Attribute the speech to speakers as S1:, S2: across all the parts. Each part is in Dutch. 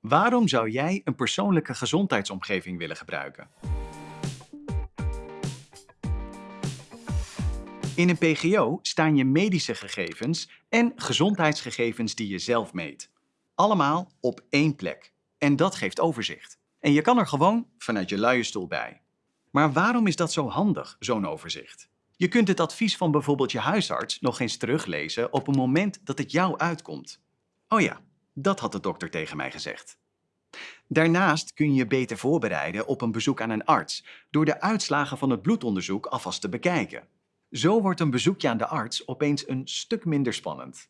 S1: Waarom zou jij een persoonlijke gezondheidsomgeving willen gebruiken? In een PGO staan je medische gegevens en gezondheidsgegevens die je zelf meet. Allemaal op één plek. En dat geeft overzicht. En je kan er gewoon vanuit je luie stoel bij. Maar waarom is dat zo handig, zo'n overzicht? Je kunt het advies van bijvoorbeeld je huisarts nog eens teruglezen op een moment dat het jou uitkomt. Oh ja, dat had de dokter tegen mij gezegd. Daarnaast kun je je beter voorbereiden op een bezoek aan een arts door de uitslagen van het bloedonderzoek alvast te bekijken. Zo wordt een bezoekje aan de arts opeens een stuk minder spannend.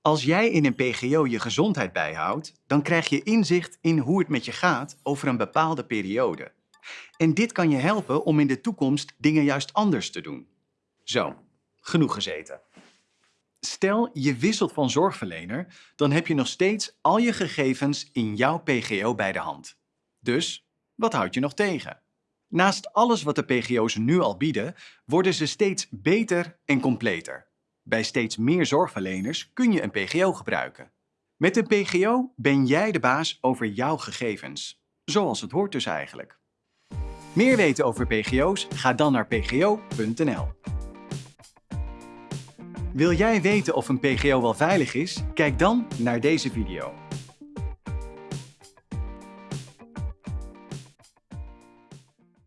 S1: Als jij in een PGO je gezondheid bijhoudt, dan krijg je inzicht in hoe het met je gaat over een bepaalde periode. En dit kan je helpen om in de toekomst dingen juist anders te doen. Zo, genoeg gezeten. Stel, je wisselt van zorgverlener, dan heb je nog steeds al je gegevens in jouw PGO bij de hand. Dus, wat houd je nog tegen? Naast alles wat de PGO's nu al bieden, worden ze steeds beter en completer. Bij steeds meer zorgverleners kun je een PGO gebruiken. Met een PGO ben jij de baas over jouw gegevens. Zoals het hoort dus eigenlijk. Meer weten over PGO's? Ga dan naar pgo.nl. Wil jij weten of een PGO wel veilig is? Kijk dan naar deze video.